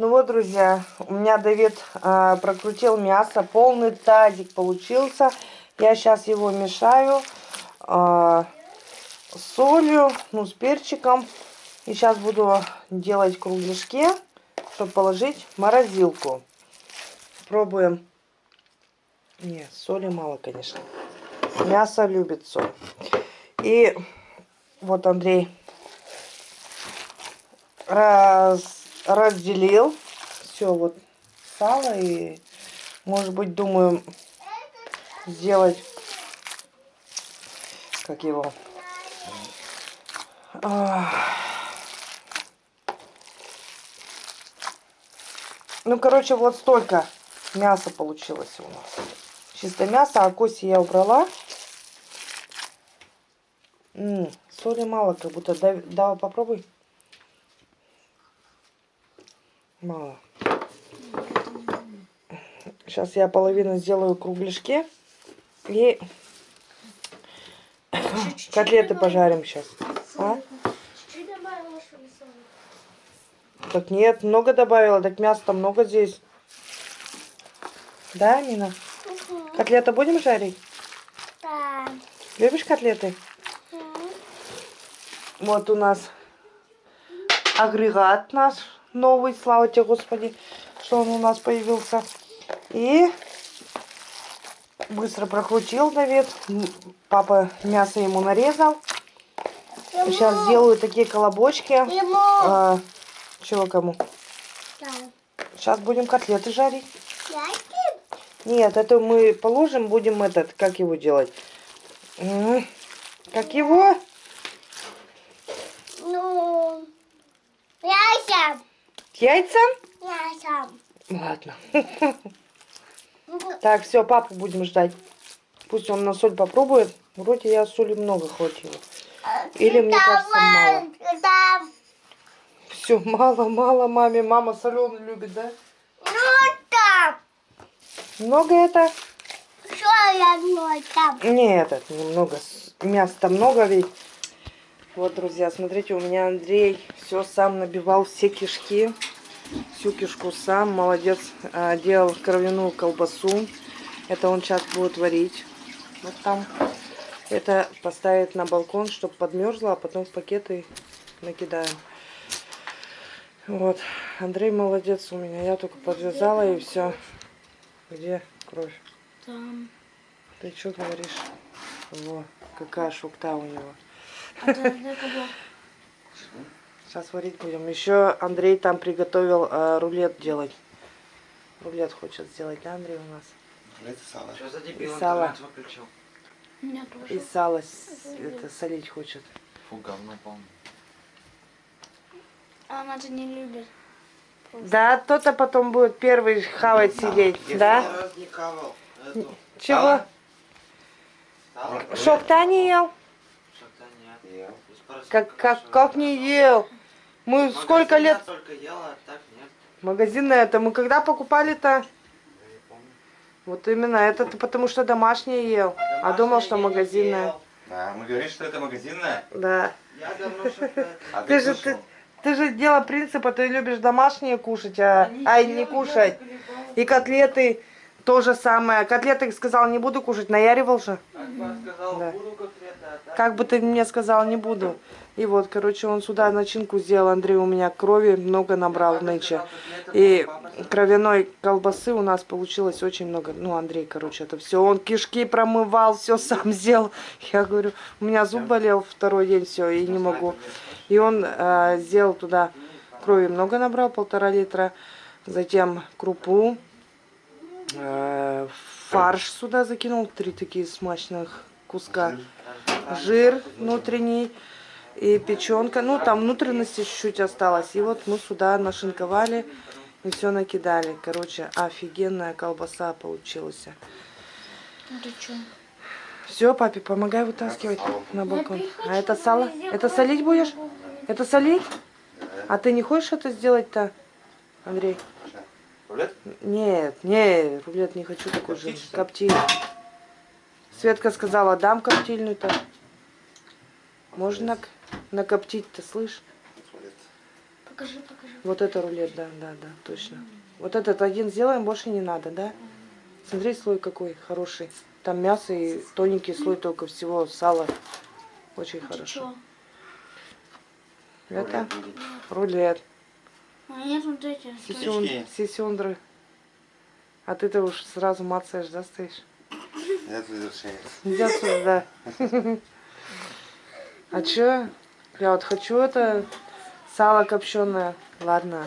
Ну вот, друзья, у меня Давид а, прокрутил мясо. Полный тазик получился. Я сейчас его мешаю с солью, ну, с перчиком. И сейчас буду делать кругляшки, чтобы положить в морозилку. Пробуем. Нет, соли мало, конечно. Мясо любит соль. И вот Андрей раз разделил все вот сало и может быть думаю сделать как его ну короче вот столько мяса получилось у нас. Чисто мясо а кости я убрала. М -м, соли мало как будто да, да попробуй Мало. Сейчас я половину сделаю кругляшки. И котлеты пожарим сейчас. А? Так нет, много добавила. Так мяса много здесь. Да, Нина? Угу. Котлеты будем жарить? Да. Любишь котлеты? Угу. Вот у нас агрегат наш новый, слава тебе, Господи, что он у нас появился. И быстро прокрутил Давид. Папа мясо ему нарезал. Ему. Сейчас сделаю такие колобочки. Ему. А, чего кому? Да. Сейчас будем котлеты жарить. Нет, это мы положим, будем этот, как его делать? Как его? Ну, яйца. Яйца? Яйца. Ладно. Так, все, папу будем ждать. Пусть он на соль попробует. Вроде я соли много хватило. Или мне кажется мало. Все, мало, мало маме. Мама соленый любит, да? Ну да. Много это? Что я много? Нет, это немного. Мяса много ведь. Вот, друзья, смотрите, у меня Андрей все сам набивал, все кишки. Всю кишку сам, молодец. А, делал кровяную колбасу. Это он сейчас будет варить. Вот там. Это поставить на балкон, чтобы подмерзло, а потом в пакеты накидаем. Вот. Андрей молодец у меня. Я только подвязала и все. Где кровь? Там. Ты что говоришь? Во, какая шукта у него. Сейчас варить будем. Еще Андрей там приготовил э, рулет делать. Рулет хочет сделать, да, Андрей, у нас? Рулет и сало. Что за дебил, и сало. выключил? И сало это, солить хочет. Фу, говно полное. Она же не любит. Просто. Да, кто-то потом будет первый хавать сидеть, Я да? не хавал. Эту. Чего? Шок-то не ел? Как, как, как не ел? Мы сколько лет... только ела, так нет. Магазинное это мы когда покупали-то? Вот именно, это ты потому что домашнее ел, домашнее а думал, что магазинное. Да, мы говорим, что это магазинное? Да. Я давно что а ты, же, ты, ты же дело принципа, ты любишь домашнее кушать, а, а не кушать. И котлеты то же самое. Котлеты сказал, не буду кушать, наяривал же. Сказал, да. буду котлеты, а так? Как бы ты мне сказал, не буду. И вот, короче, он сюда начинку сделал. Андрей у меня крови много набрал нынче. И кровяной колбасы у нас получилось очень много. Ну, Андрей, короче, это все. Он кишки промывал, все сам сделал. Я говорю, у меня зуб болел второй день, все, и не могу. И он э, сделал туда крови много набрал, полтора литра. Затем крупу, фарш сюда закинул, три такие смачных куска. Жир внутренний и печенка. Ну, там внутренности чуть-чуть осталось. И вот мы сюда нашинковали и все накидали. Короче, офигенная колбаса получилась. Все, папе, помогай вытаскивать на балкон. А это сало? Это солить будешь? Это солить? А ты не хочешь это сделать-то, Андрей? Рулет? Нет, нет, рулет не хочу такой же. Коптильный. Светка сказала, дам коптильную-то. Можно накоптить-то, слышь? Покажи, покажи. Вот это рулет, да, да, да, точно. Вот этот один сделаем, больше не надо, да? Смотри, слой какой хороший. Там мясо и тоненький слой только всего сала. Очень Это хорошо. чё? Это Рулет рулет. А нет, вот эти. Сисюн, Штучки. сисюндры. А ты-то уж сразу мацаешь, да, стоишь? Я тут завершение. Иди сюда. А чё? Я вот хочу это сало копченое. Ладно.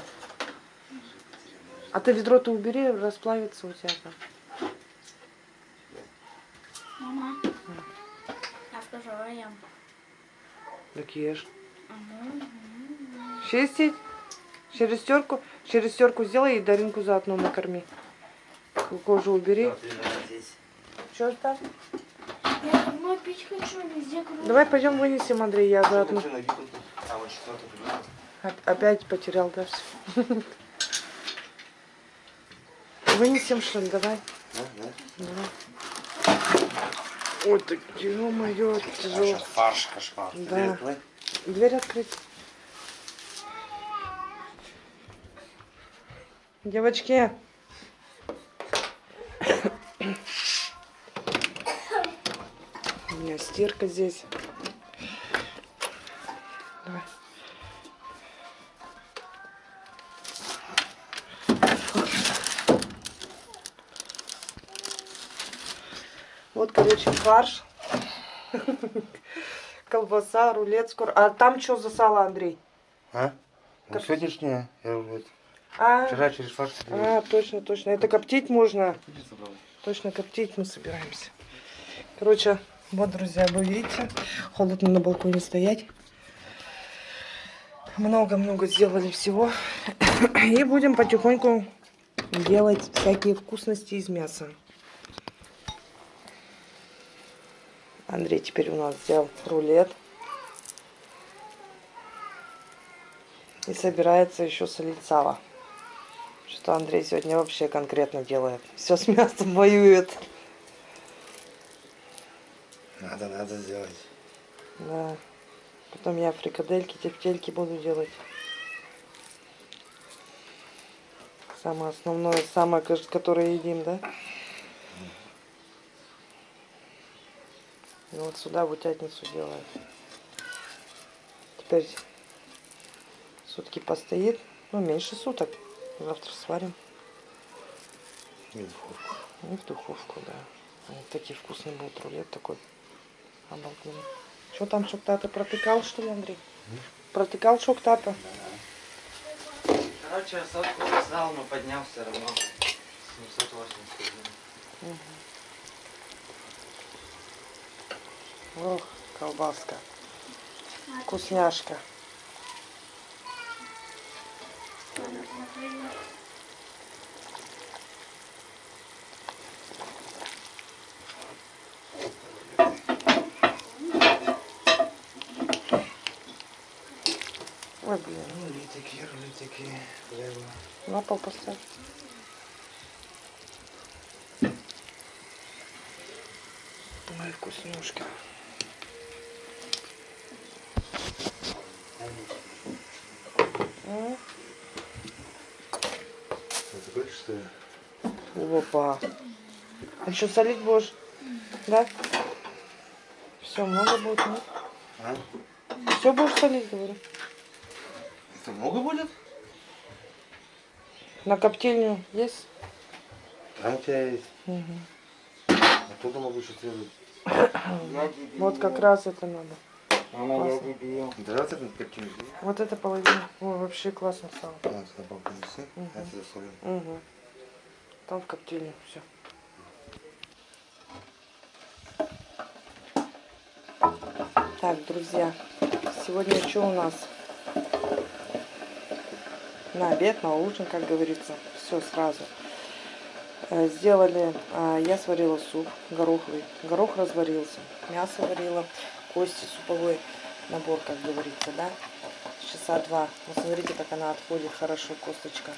А ты ведро-то убери, расплавится у тебя там. Мама. Я скажу, а я. Так ешь. Чистить? Через терку? Через терку сделай и Даринку заодно накорми. Кожу убери. Что там? Я домой пить хочу, везде круто. Давай пойдем вынесем, Андрей, я заодно. А, Опять потерял, да, все. Вынесем, что ли, давай. Да, да. Давай. Ой, так, ё-моё, тяжело. Фарш, кошмар. Да. Дверь открыть. Девочки. У меня стирка здесь. Давай. Вот, короче, фарш. Колбаса, рулет, скоро. А там что за сало, Андрей? А? Ну, Как- сегодняшнее. Я вот А, вчера через фарш а, точно, точно. Это коптить можно. Точно коптить мы собираемся. Короче, вот, друзья, вы видите, холодно на балконе стоять. Много-много сделали всего. И будем потихоньку делать всякие вкусности из мяса. Андрей теперь у нас взял рулет. И собирается еще солить сало. Что Андрей сегодня вообще конкретно делает. Все с мясом воюет. Надо, надо сделать. Да. Потом я фрикадельки, тефтельки буду делать. Самое основное, самое, ко- которое едим, да? И вот сюда в утятницу делаю. Теперь сутки постоит. Ну, меньше суток. Завтра сварим. И в духовку. И в духовку, да. Вот такие вкусные будут рулет такой. Обалденный. Что там шоктата протыкал, что ли, Андрей? Протыкал шоктата? Короче, сотку создал, но поднял все равно. 781. Ох, колбаска. Вкусняшка. Ой, блин, Рулетики, рулетики. Хлеба. на пол поставь. Ой, вкуснюшка. М, Это хочешь, что ли? Опа. А что, солить будешь? Да? Все, много будет, нет? А? Все будешь солить, говорю. Это много будет? На коптильню есть? Там у тебя есть. Мгм. Оттуда могу следовать. Я дебил. Вот как раз это надо. Классно. дебил. Давай вот это половина. Ой, вообще классно. А, сюда палку неси. Мгм. Я солю. Угу. Там в коптильню все. Так, друзья, сегодня что у нас? На обед, на ужин, как говорится, все сразу. Э, Сделали, а, я сварила суп гороховый, горох разварился, мясо варила, кости суповой набор, как говорится, да, часа два. Вот смотрите, как она отходит хорошо, косточка.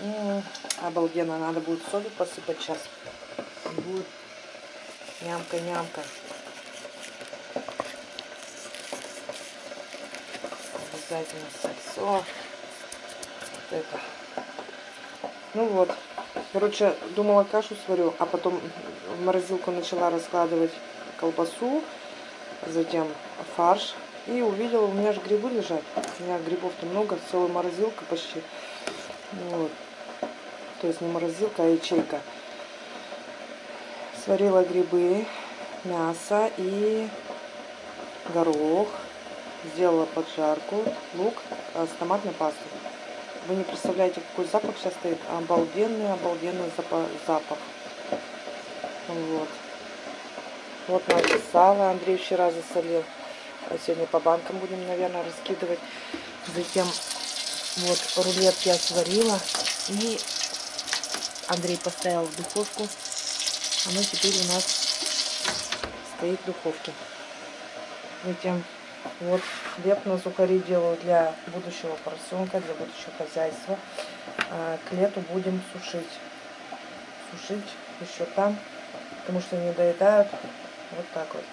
М, Обалденно, надо будет солью посыпать сейчас. Будет нямка-нямка. Обязательно сальцо. Вот это. Ну вот. Короче, думала кашу сварю, а потом в морозилку начала раскладывать колбасу, затем фарш. И увидела, у меня же грибы лежат. У меня грибов-то много, целая морозилка почти. Вот. То есть не морозилка, а ячейка. Сварила грибы, мясо и горох. Сделала поджарку, лук а, с томатной пастой. Вы не представляете, какой запах сейчас стоит. Обалденный, обалденный запа- запах. Вот. Вот наше сало Андрей вчера засолил. А сегодня по банкам будем, наверное, раскидывать. Затем вот рулет я сварила. И Андрей поставил в духовку. Оно теперь у нас стоит в духовке. Затем вот хлеб на сухари делаю для будущего поросенка, для будущего хозяйства. А к лету будем сушить. Сушить еще там, потому что не доедают. Вот так вот.